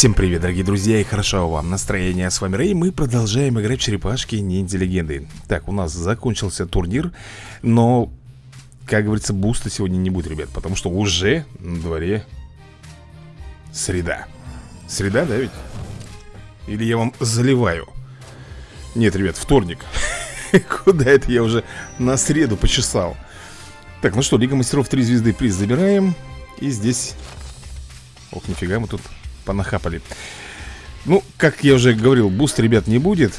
Всем привет, дорогие друзья, и хорошо вам настроение. С вами Рэй, мы продолжаем играть в черепашки ниндзя легенды. Так, у нас закончился турнир, но, как говорится, буста сегодня не будет, ребят, потому что уже на дворе среда. Среда, да ведь? Или я вам заливаю? Нет, ребят, вторник. Куда это я уже на среду почесал? Так, ну что, Лига Мастеров 3 звезды приз забираем. И здесь... Ох, нифига мы тут понахапали. Ну, как я уже говорил, boost, ребят, не будет.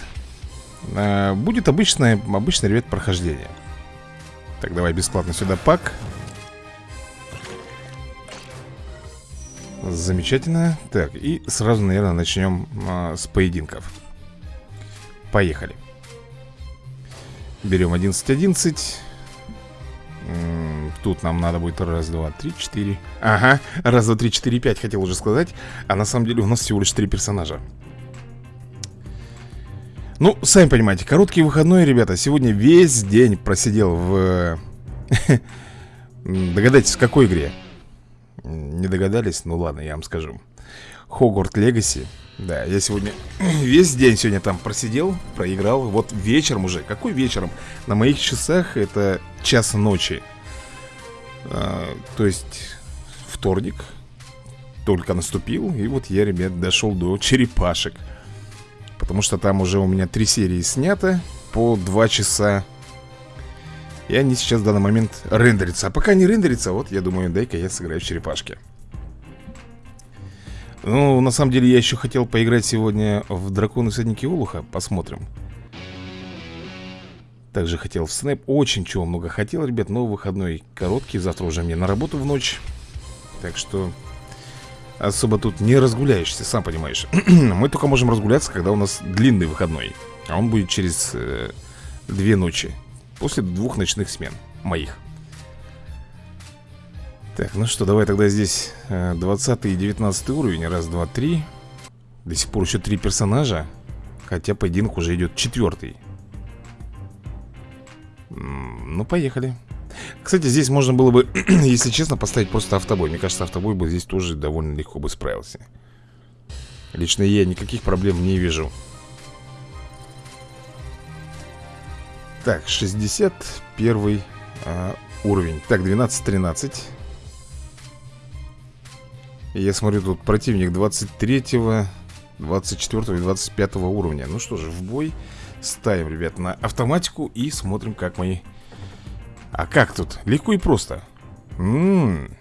А, Будет обычное, обычное, ребят, прохождение. Так, давай бесплатно сюда pack. Замечательно. Так, и сразу, наверное, начнем а, с поединков. Поехали. Берем 11-11 Тут нам надо будет раз, два, три, четыре. Ага, раз, два, три, четыре, пять хотел уже сказать. А на самом деле у нас всего лишь три персонажа. Ну, сами понимаете, короткий выходной, ребята. Сегодня весь день просидел в... Догадайтесь, в какой игре? Не догадались? Ну ладно, я вам скажу. Хогварт Легаси. Да, я сегодня весь день сегодня там просидел, проиграл. Вот вечером уже, какой вечером? На моих часах это час ночи а, то есть вторник только наступил, и вот я, ребят, дошел до черепашек. Потому что там уже у меня три серии снято по два часа. И они сейчас в данный момент рендерятся. А пока не рендерится, вот я думаю, дай-ка я сыграю в черепашки. Ну, на самом деле, я еще хотел поиграть сегодня в Драконы Всадники Олуха. Посмотрим. Также хотел в снэп Очень чего много хотел, ребят Но выходной короткий Завтра уже мне на работу в ночь. Так что Особо тут не разгуляешься, сам понимаешь. Мы только можем разгуляться, когда у нас длинный выходной А он будет через э, две ночи После двух ночных смен Моих. Так, ну что, давай тогда здесь э, 20 и 19 уровень Раз, два, три. До сих пор еще три персонажа Хотя поединок уже идет четвертый ну, поехали. Кстати, здесь можно было бы, если честно, поставить просто автобой. Мне кажется, автобой бы здесь тоже довольно легко бы справился. Лично я никаких проблем не вижу. Так, 61 а, уровень. Так, 12-13 Я смотрю, тут противник 23 24 и 25 уровня. Ну что же, в бой Ставим, ребят, на автоматику и смотрим, как мы... А как тут? Легко и просто. М -м -м.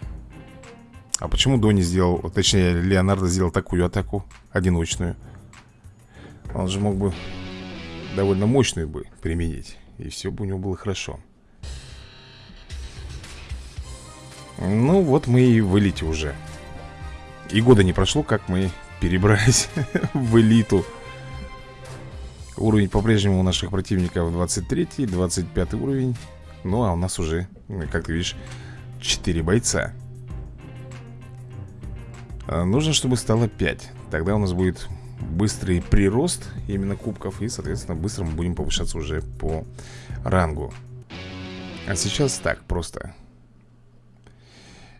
А почему Дони сделал, точнее, Леонардо сделал такую атаку одиночную? Он же мог бы довольно мощную бы применить. И все бы у него было хорошо. Ну, вот мы и в элите уже. И года не прошло, как мы перебрались в элиту. Уровень по-прежнему у наших противников 23 25 уровень. Ну а у нас уже, как ты видишь, 4 бойца. А Нужно, чтобы стало 5 Тогда у нас будет быстрый прирост именно кубков И, соответственно, быстро мы будем повышаться уже по рангу. А сейчас так, просто.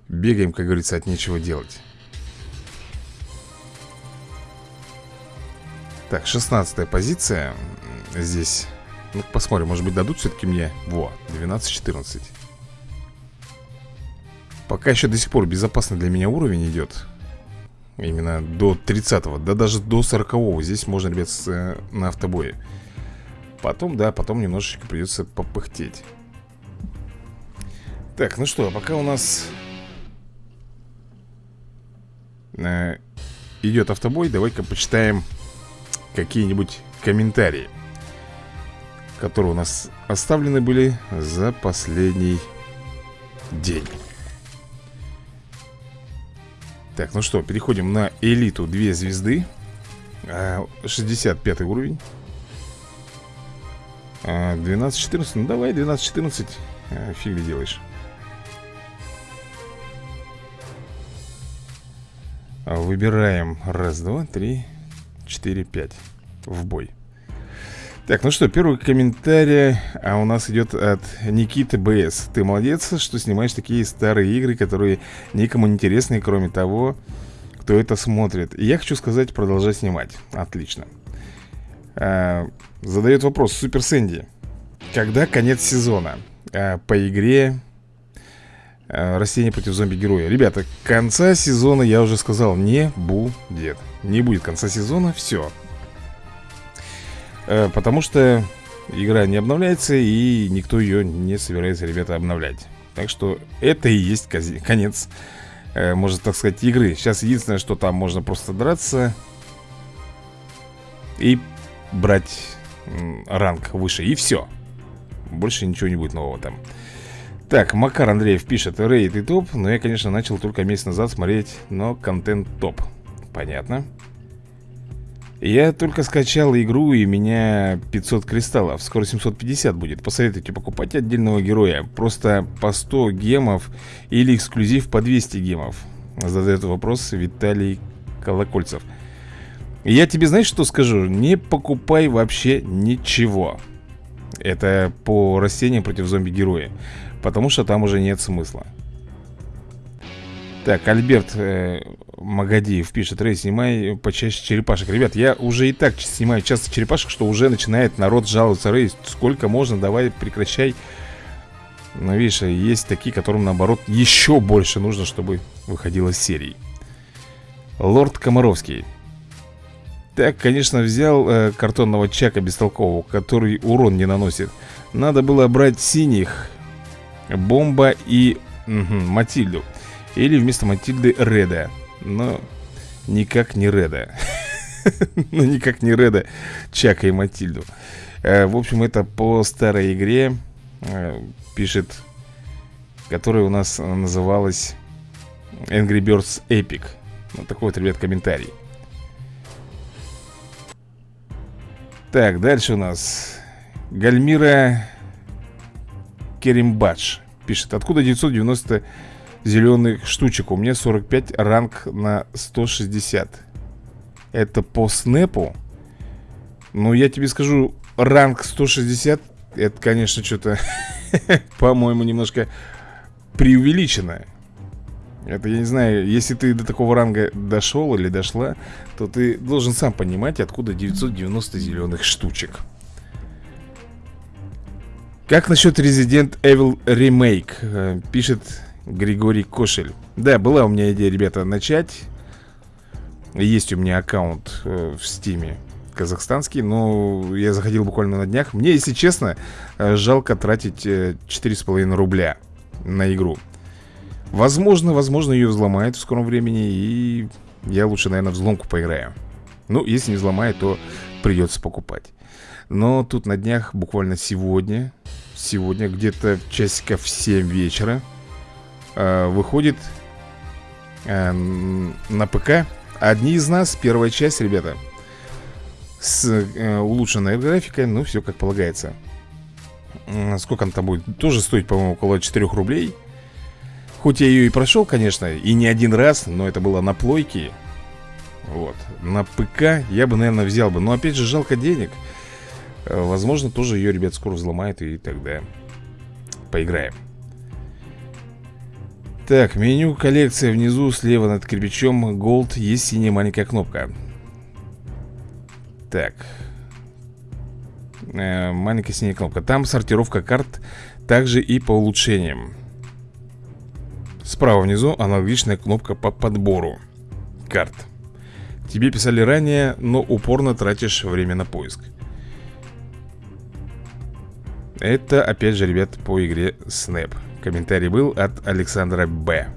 Бегаем, как говорится, от нечего делать Так, 16 позиция. Здесь Ну, посмотрим, может быть дадут все-таки мне. Во, 12-14 Пока еще до сих пор безопасный для меня уровень идет Именно до 30-го Да даже до 40-го Здесь можно, ребят, с, э, на автобое. Потом, да, потом немножечко придется попыхтеть. Так, ну что, пока у нас э, Идет автобой Давай-ка почитаем какие-нибудь комментарии Которые у нас оставлены были за последний день. Так, ну что, переходим на элиту 2 звезды 65 а, уровень. 12-14, а, ну давай 12-14 а, Фиг ли делаешь. Выбираем. Раз, два, три 4-5 в бой Так, ну что, первый комментарий А у нас идет от Никиты БС Ты молодец, что снимаешь такие старые игры Которые никому не интересны Кроме того, кто это смотрит. Я хочу сказать, продолжай снимать. Отлично. А, задает вопрос Супер Сэнди. Когда конец сезона? А, по игре а, Растение против зомби-героя. Ребята, конца сезона, я уже сказал, не будет. Не будет конца сезона, все. А, потому что игра не обновляется, и никто ее не собирается, ребята, обновлять. Так что это и есть конец, э, можно так сказать, игры. Сейчас единственное, что там можно просто драться и брать ранг выше. И все. Больше ничего не будет нового там. Так, Макар Андреев пишет Рейд и топ, но я, конечно, начал только месяц назад смотреть, но контент топ. Понятно. Я только скачал игру и меня 500 кристаллов. Скоро 750 будет. Посоветуйте покупать отдельного героя. Просто по 100 гемов или эксклюзив по 200 гемов. Задает вопрос Виталий Колокольцев. Я тебе знаешь, что скажу? Не покупай вообще ничего. Это по растениям против зомби-героя Потому что там уже нет смысла. Так, Альберт э, Магадиев пишет Рэй, снимай почаще черепашек Ребят, я уже и так снимаю часто черепашек Что уже начинает народ жаловаться. Рэй, сколько можно, давай прекращай Но видишь, есть такие, которым наоборот еще больше нужно, чтобы выходила серии. Лорд Комаровский. Так, конечно, взял э, картонного чака бестолкового, который урон не наносит. Надо было брать синих, Бомба и угу, Матильду. Или вместо Матильды Реда. Но никак не Реда. Ну никак не Реда Чака и Матильду. Э, В общем, это по старой игре э, Пишет Которая у нас называлась Angry Birds Epic. Вот такой вот, ребят, комментарий. Так, дальше у нас. Гальмира Керимбадж пишет Откуда 990 зеленых штучек? У меня 45 ранг на 160 Это по снэпу? Ну, я тебе скажу, ранг 160 Это, конечно, что-то, по-моему, немножко преувеличено это, я не знаю, если ты до такого ранга дошел или дошла, то ты должен сам понимать, откуда 990 зеленых штучек. Как насчет Resident Evil Remake? Э, пишет Григорий Кошель. Да, была у меня идея, ребята, начать. Есть у меня аккаунт э, в Стиме Казахстанский Но я заходил буквально на днях. Мне, если честно, э, жалко тратить 4,5 рубля на игру. Возможно, возможно ее взломает в скором времени И я лучше, наверное, взломку поиграю. Ну, если не взломает, то придется покупать. Но тут на днях, буквально сегодня Сегодня где-то часиков в 7 вечера э, Выходит э, на ПК Одни из нас, первая часть, ребята. С э, улучшенной графикой Ну, все как полагается. Сколько она там будет? Тоже стоит, по-моему, около 4 рублей. Хоть я ее и прошел, конечно И не один раз, но это было на плойке. Вот. На ПК я бы, наверное, взял бы. Но опять же, жалко денег возможно, тоже ее, ребят, скоро взломает И тогда поиграем. Так, меню коллекция внизу Слева над кирпичом Gold Есть синяя маленькая кнопка. Так. Э, Маленькая синяя кнопка. Там сортировка карт Также и по улучшениям. Справа внизу аналогичная кнопка по подбору карт. Тебе писали ранее, но упорно тратишь время на поиск это, опять же, ребят, по игре Snap. Комментарий был от Александра Б.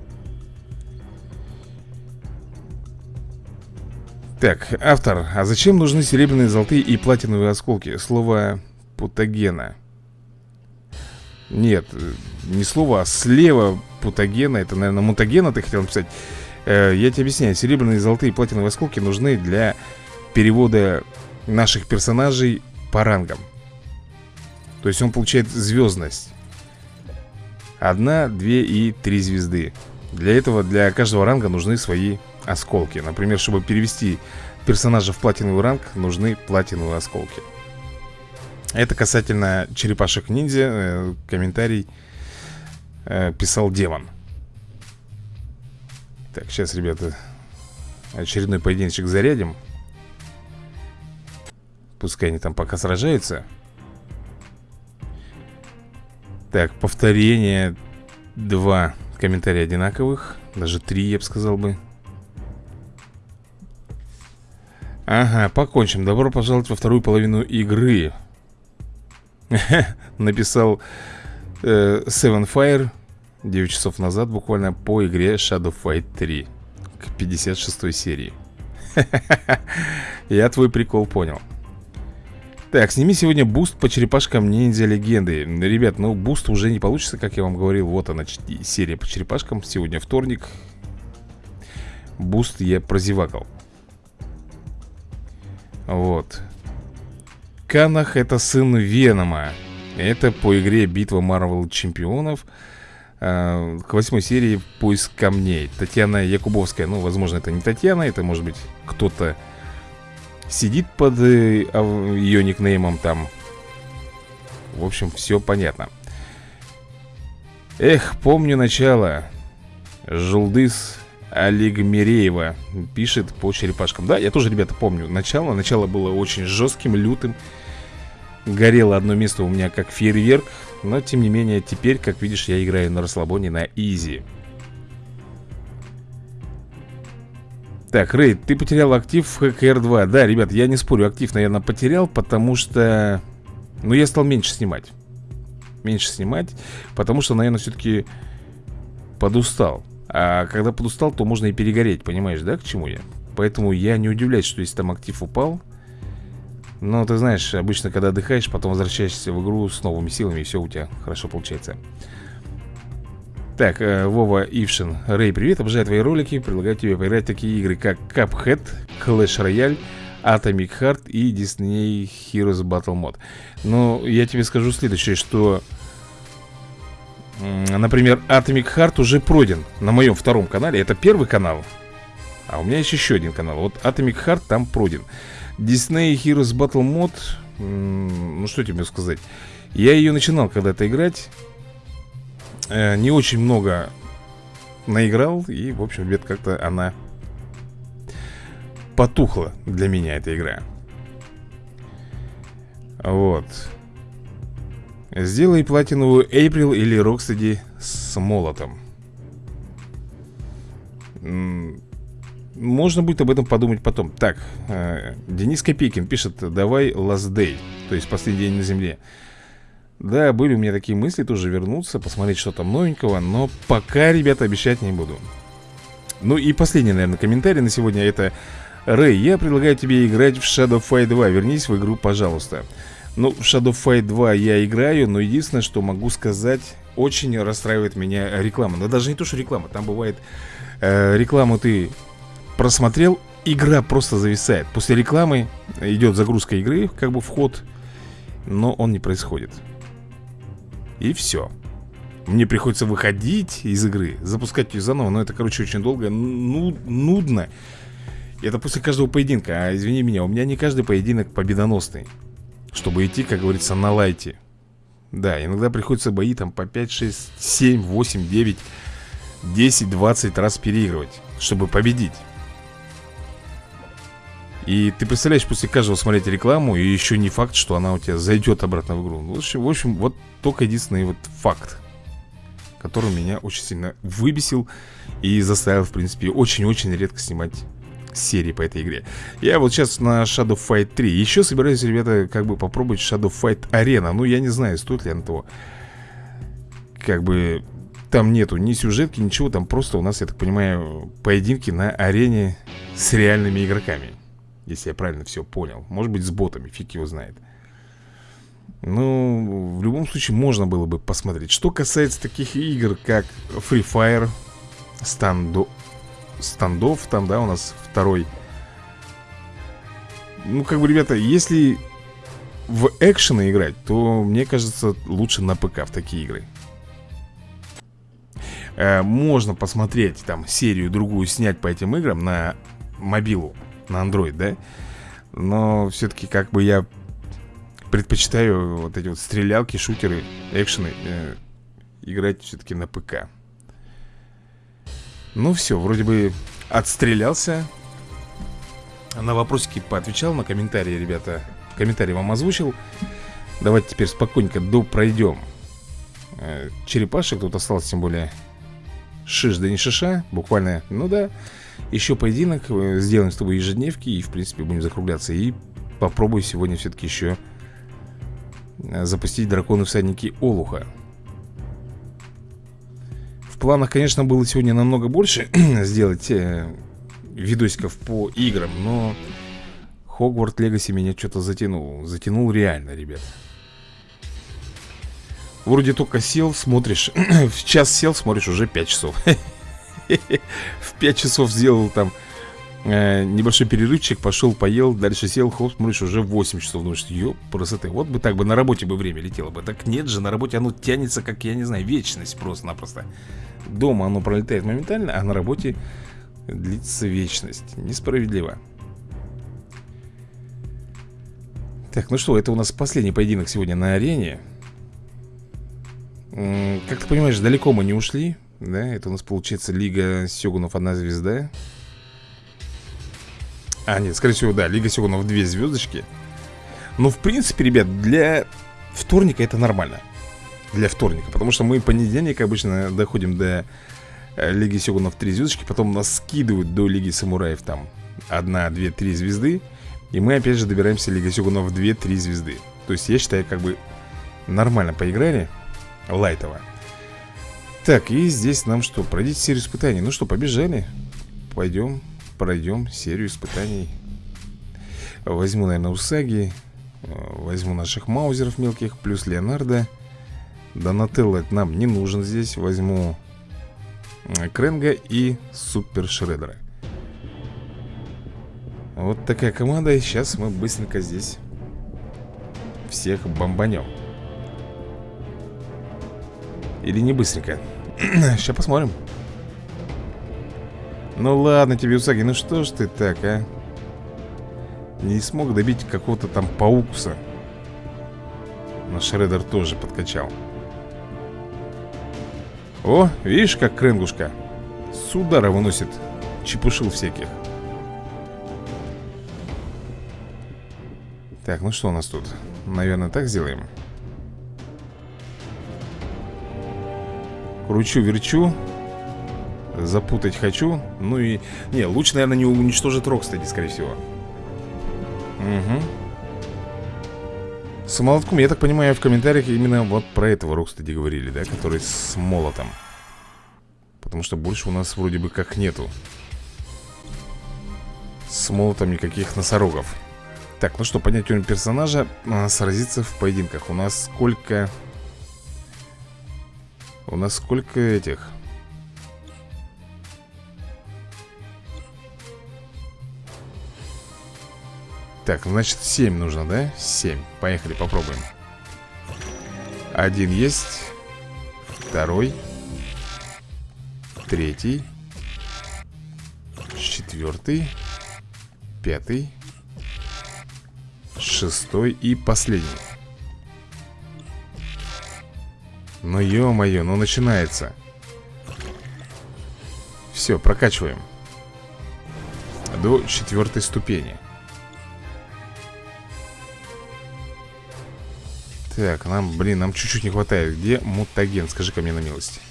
Так, автор, а зачем нужны серебряные, золотые и платиновые осколки? Слово путагена Нет, не слово, а слева путагена Это, наверное, мутагена ты хотел написать. Э, Я тебе объясняю, серебряные, золотые и платиновые осколки нужны для перевода наших персонажей по рангам то есть он получает звездность Одна, две и три звезды. Для этого для каждого ранга нужны свои осколки. Например, чтобы перевести персонажа в платиновый ранг Нужны платиновые осколки. Это касательно черепашек ниндзя э, Комментарий э, писал Демон. Так, сейчас, ребята очередной поединочек зарядим. Пускай они там пока сражаются Так, повторение. Два комментария одинаковых. Даже три, я бы сказал бы. Ага, покончим. Добро пожаловать во вторую половину игры. Написал э, Seven Fire 9 часов назад буквально по игре Shadow Fight 3 К 56 серии. Я твой прикол понял так, сними сегодня boost по черепашкам ниндзя легенды. Ребят, ну boost уже не получится, как я вам говорил. Вот она, серия по черепашкам. Сегодня вторник. Boost я прозевакал. Вот. Канах это сын Венома. Это по игре Битва Марвел Чемпионов а, К восьмой серии Поиск камней Татьяна Якубовская. Ну, возможно, это не Татьяна Это может быть кто-то Сидит под э, ее никнеймом там. В общем, все понятно. Эх, помню начало. Жулдыс Олегмиреева пишет по черепашкам. Да, я тоже, ребята, помню начало. Начало было очень жестким, лютым. Горело одно место у меня как фейерверк Но, тем не менее, теперь, как видишь, я играю на расслабоне на изи Так, Рейд, ты потерял актив в ХКР-2 Да, ребят, я не спорю, актив, наверное, потерял Потому что... Ну, я стал меньше снимать. Меньше снимать Потому что, наверное, все-таки подустал. А когда подустал, то можно и перегореть, понимаешь, да, к чему я? Поэтому я не удивляюсь, что если там актив упал. Но ты знаешь, обычно, когда отдыхаешь, потом возвращаешься в игру с новыми силами И все у тебя хорошо получается так, э, Вова Ившин. Рэй, привет, обожаю твои ролики. Предлагаю тебе поиграть в такие игры, как Cuphead, Clash Royale Atomic Heart и Disney Heroes Battle Mode Но я тебе скажу следующее, что Например, Atomic Heart уже пройден на моем втором канале. Это первый канал А у меня есть еще один канал. Вот Atomic Heart там пройден Disney Heroes Battle Mode Ну что тебе сказать? Я ее начинал когда-то играть э, Не очень много наиграл И, в общем, где-то как-то она Потухла для меня эта игра. Вот. Сделай платиновую Эйприл или Рокстеди с молотом. Можно будет об этом подумать потом. Так, э, Денис Копейкин пишет Давай last day То есть последний день на земле Да, были у меня такие мысли тоже вернуться Посмотреть, что там новенького Но пока, ребята, обещать не буду Ну и последний, наверное, комментарий на сегодня Это Рэй, я предлагаю тебе играть в Shadow Fight 2 Вернись в игру, пожалуйста ну, в Shadow Fight 2 я играю, но единственное, что могу сказать, очень расстраивает меня реклама. Но даже не то, что реклама, там бывает э, рекламу ты просмотрел, игра просто зависает. После рекламы идет загрузка игры, как бы вход, но он не происходит. И все. Мне приходится выходить из игры, запускать ее заново, но это, короче, очень долго, ну, нудно. Это после каждого поединка, а извини меня, у меня не каждый поединок победоносный. Чтобы идти, как говорится, на лайте Да, иногда приходится бои там по 5, 6, 7, 8, 9 10, 20 раз переигрывать Чтобы победить и ты представляешь, после каждого смотреть рекламу И еще не факт, что она у тебя зайдет обратно в игру. В общем, в общем вот только единственный вот факт Который меня очень сильно выбесил И заставил, в принципе, очень-очень редко снимать серии по этой игре. Я вот сейчас на Shadow Fight 3 Еще собираюсь, ребята, как бы попробовать Shadow Fight Arena. Ну, я не знаю, стоит ли она того. Как бы там нету ни сюжетки, ничего Там просто у нас, я так понимаю, поединки на арене с реальными игроками Если я правильно все понял. Может быть, с ботами, фиг его знает. Ну, в любом случае, можно было бы посмотреть. Что касается таких игр, как Free Fire Stand стандов Там, да, у нас второй. Ну, как бы, ребята, если в экшены играть То, мне кажется, лучше на ПК в такие игры. Э, Можно посмотреть там серию другую снять по этим играм на мобилу, на Android, да? Но все-таки как бы я предпочитаю вот эти вот стрелялки, шутеры, экшены э, Играть все-таки на ПК. Ну все, вроде бы отстрелялся. На вопросики поотвечал, на комментарии, ребята Комментарий вам озвучил. Давайте теперь спокойненько допройдем э, Черепашек тут осталось тем более Шиш да не шиша Буквально, ну да. Еще поединок э, Сделаем с тобой ежедневки И в принципе будем закругляться. И попробую сегодня все-таки еще э, Запустить драконы всадники Олуха В планах, конечно, было сегодня намного больше Сделать э, видосиков по играм Но Хогварт Легаси меня что-то затянул. Затянул реально, ребят Вроде только сел, смотришь В час сел, смотришь, уже 5 часов. В 5 часов сделал там э, Небольшой перерывчик, пошел, поел Дальше сел, хоп, смотришь, уже 8 часов Думаешь, ёп, красоты Вот бы так бы на работе бы время летело бы. Так нет же, на работе оно тянется, как, я не знаю, вечность просто-напросто. Дома оно пролетает моментально, а на работе длится вечность. Несправедливо. Так, ну что, это у нас последний поединок сегодня на арене Как ты понимаешь, далеко мы не ушли Да, это у нас получается Лига Сёгунов одна звезда А, нет, скорее всего, да, Лига Сёгунов две звездочки Ну, в принципе, ребят, для вторника это нормально. Для вторника, потому что мы понедельник обычно доходим до э, Лиги Сёгунов три звездочки Потом нас скидывают до Лиги Самураев там Одна, две, три звезды и мы опять же добираемся Лига Сёгунов 2-3 звезды То есть я считаю, как бы нормально поиграли Лайтово Так, и здесь нам что? Пройдите серию испытаний. Ну что, побежали? Пойдем, пройдем серию испытаний. Возьму, наверное, Усаги Возьму наших маузеров мелких Плюс Леонардо. Донателло нам не нужен здесь. Возьму Кренга и Супер Шредера. Вот такая команда, и сейчас мы быстренько здесь всех бомбанем. Или не быстренько. сейчас посмотрим. Ну ладно тебе, Усаги, ну что ж ты так, а? Не смог добить какого-то там паукуса. Но Шредер тоже подкачал. О, видишь, как Кренгушка С удара выносит чепушил всяких Так, ну что у нас тут? Наверное, так сделаем Кручу-верчу Запутать хочу. Ну и... Не, луч, наверное, не уничтожит Рокстеди, скорее всего. Угу С молотком, я так понимаю, в комментариях именно вот про этого Рокстеди говорили, да? Который с молотом. Потому что больше у нас вроде бы как нету. С молотом никаких носорогов. Так, ну что, поднять уровень персонажа а, Сразиться в поединках. У нас сколько... У нас сколько этих... Так, значит 7 нужно, да? 7, поехали, попробуем. Один есть Второй Третий Четвертый Пятый шестой и последний Ну ё-моё, ну начинается. Все, прокачиваем. До четвертой ступени. Так, нам, блин, нам чуть-чуть не хватает. Где мутаген? Скажи-ка мне на милость.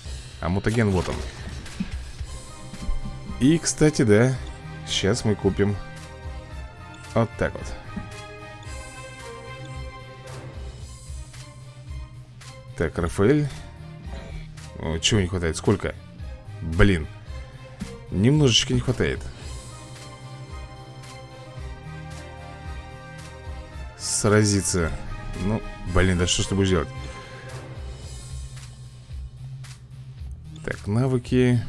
А мутаген вот он. И, кстати, да Сейчас мы купим Вот так вот Так, Рафаэль Чего не хватает? Сколько? Блин Немножечко не хватает Сразиться Ну, блин, да что ж ты будешь делать? Так, навыки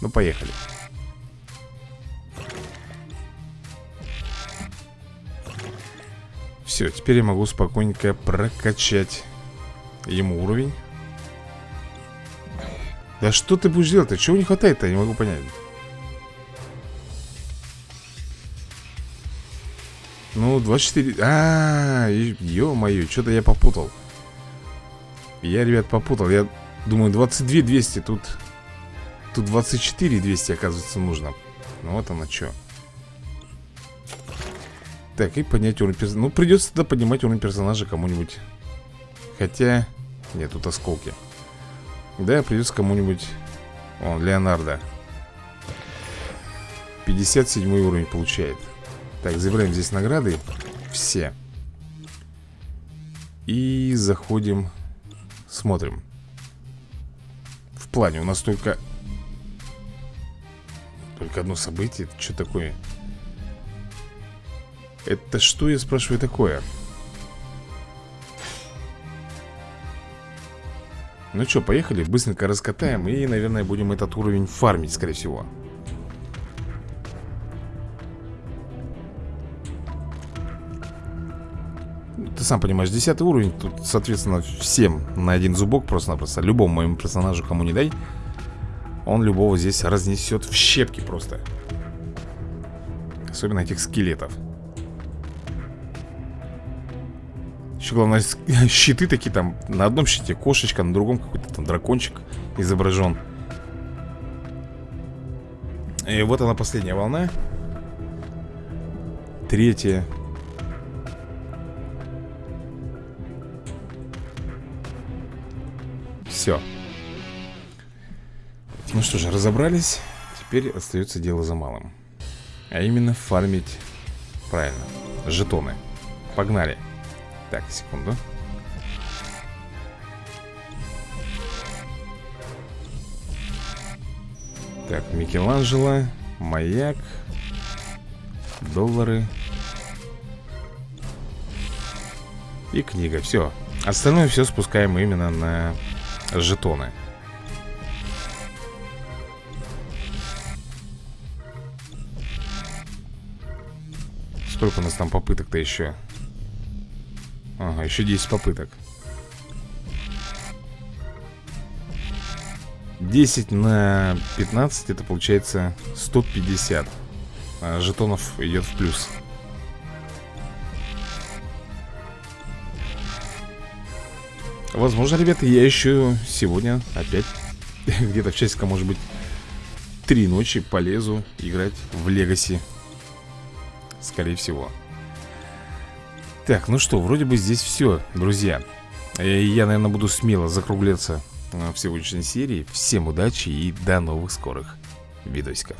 Ну, поехали Все, теперь я могу спокойненько прокачать ему уровень. Да что ты будешь делать-то? Чего не хватает-то? Я не могу понять. Ну, 24... А, -а, -а ё-моё, что-то я попутал. Я, ребят, попутал. Я думаю, 22 200 тут... Тут 24 200, оказывается, нужно Ну вот оно что Так, и поднять уровень персонажа. Ну, придется тогда поднимать уровень персонажа кому-нибудь. Хотя... Нет, тут осколки. Да, придется кому-нибудь. Он, Леонардо. 57 уровень получает. Так, забираем здесь награды. Все. И заходим. Смотрим. В плане у нас только. Только одно событие. Это что такое? Это что, я спрашиваю, такое? Ну что, поехали, быстренько раскатаем И, наверное, будем этот уровень фармить, скорее всего. Ты сам понимаешь, 10 уровень Тут, соответственно, всем на один зубок Просто-напросто, любому моему персонажу, кому не дай Он любого здесь разнесет в щепки просто. Особенно этих скелетов Еще главное, щиты такие там На одном щите кошечка, на другом какой-то там дракончик изображен И вот она последняя волна. Третья. Все Ну что же, разобрались. Теперь остается дело за малым. А именно фармить Правильно, жетоны. Погнали так, секунду Так, Микеланджело Маяк Доллары И книга, все Остальное все спускаем именно на жетоны. Сколько у нас там попыток-то еще? Ага, еще 10 попыток. 10 на 15 это получается 150 а Жетонов идет в плюс. Возможно, ребята, я еще сегодня опять Где-то в часика, может быть Три ночи полезу играть в Легаси. Скорее всего так, ну что, вроде бы здесь все, друзья. Э, Я, наверное, буду смело закругляться э, в сегодняшней серии. Всем удачи и до новых скорых видосиков